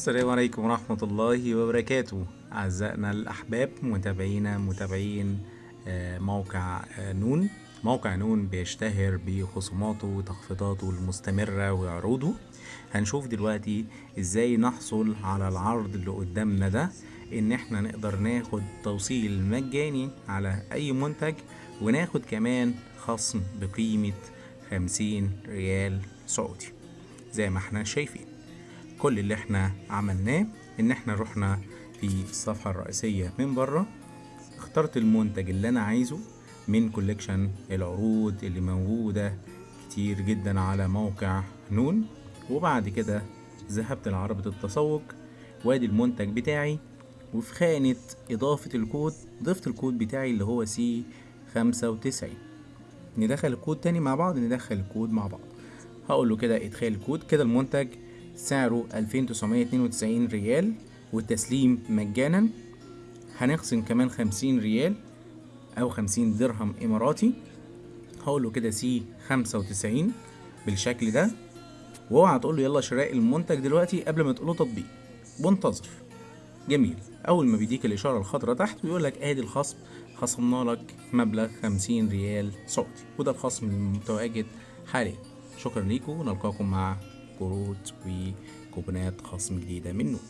السلام عليكم ورحمة الله وبركاته. أعزائنا الأحباب متابعينا متابعين آه، موقع آه، نون. موقع نون بيشتهر بخصوماته وتخفيضاته المستمرة وعروضه. هنشوف دلوقتي إزاي نحصل على العرض اللي قدامنا ده إن إحنا نقدر ناخد توصيل مجاني على أي منتج وناخد كمان خصم بقيمة خمسين ريال سعودي زي ما إحنا شايفين. كل اللي إحنا عملناه ان إحنا رحنا في الصفحة الرئيسية من بره اخترت المنتج اللي أنا عايزه من collection العروض اللي موجودة كتير جدا على موقع نون. وبعد كده ذهبت لعربة التسوق وآدي المنتج بتاعي وفي خانة إضافة الكود ضفت الكود بتاعي اللي هو C خمسة وتسعين ندخل الكود تاني مع بعض ندخل الكود مع بعض. هقول له كده إدخال الكود كده المنتج سعره 2992 ريال والتسليم مجانا. هنخصم كمان 50 ريال أو 50 درهم إماراتي. هقول له كده C 95 بالشكل ده. واوعى تقول له يلا شراء المنتج دلوقتي قبل ما تقول له تطبيق. وانتظر. جميل. أول ما بيديك الإشارة الخضراء تحت ويقول لك أدي الخصم. خصمنا لك مبلغ 50 ريال سعودي. وده الخصم المتواجد حاليا. شكرا ليكم ونلقاكم مع كروت وكوبونات خصم جديدة من نون